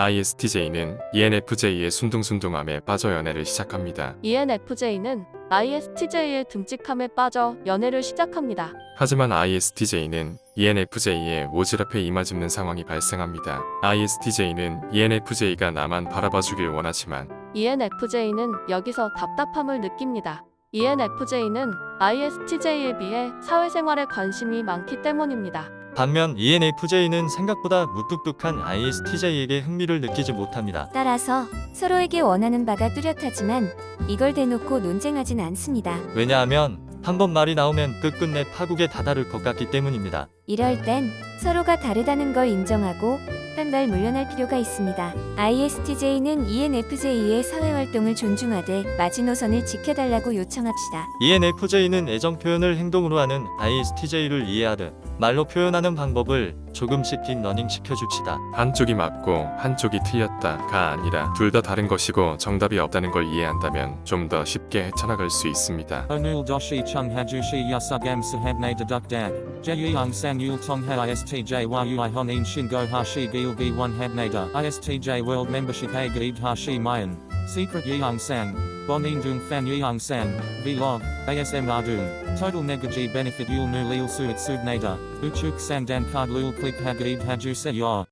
ISTJ는 ENFJ의 순둥순둥함에 빠져 연애를 시작합니다. ENFJ는 ISTJ의 듬직함에 빠져 연애를 시작합니다. 하지만 ISTJ는 ENFJ의 오지랖에 이마짚는 상황이 발생합니다. ISTJ는 ENFJ가 나만 바라봐주길 원하지만 ENFJ는 여기서 답답함을 느낍니다. ENFJ는 ISTJ에 비해 사회생활에 관심이 많기 때문입니다. 반면 ENFJ는 생각보다 무뚝뚝한 ISTJ에게 흥미를 느끼지 못합니다. 따라서 서로에게 원하는 바가 뚜렷하지만 이걸 대놓고 논쟁하진 않습니다. 왜냐하면 한 번 말이 나오면 끝끝내 파국에 다다를 것 같기 때문입니다. 이럴 땐 서로가 다르다는 걸 인정하고 빤발 물러날 필요가 있습니다. ISTJ는 ENFJ의 사회활동을 존중하되 마지노선을 지켜달라고 요청합시다. ENFJ는 애정 표현을 행동으로 하는 ISTJ를 이해하듯 말로 표현하는 방법을 조금씩 딥러닝 시켜줍시다. 한쪽이 맞고 한쪽이 틀렸다가 아니라 둘 다 다른 것이고 정답이 없다는 걸 이해한다면 좀 더 쉽게 헤쳐나갈 수 있습니다. 오늘 도시 청해주시 야사감사합니다. 덕담 제2항상 율통하 ISTJ와 유아헌인 신고하시기 B1 Hadnada ISTJ World Membership A Hashi Mayan. Secret Yeung San. Bonin Dung Fan Yeung San. Vlog ASM Dung. Total Negaji Benefit Yul Nu Lil Suit Sudnada Uchuk Sandan Card Lul clip Hagaid Hajuse Yor